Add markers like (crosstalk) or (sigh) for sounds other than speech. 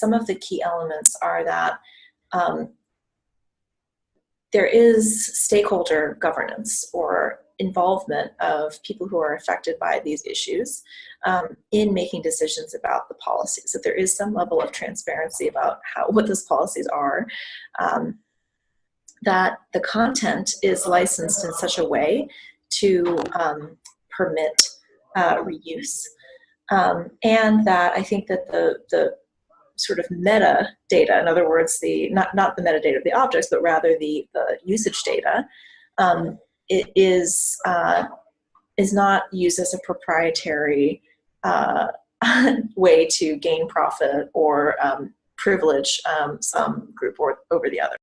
some of the key elements are that um, there is stakeholder governance or involvement of people who are affected by these issues um, in making decisions about the policies. That there is some level of transparency about how what those policies are. Um, that the content is licensed in such a way to um, permit uh, reuse. Um, and that I think that the, the sort of metadata, in other words, the not, not the metadata of the objects, but rather the, the usage data, um, it is, uh, is not used as a proprietary uh, (laughs) way to gain profit or um, privilege um, some group or over the other.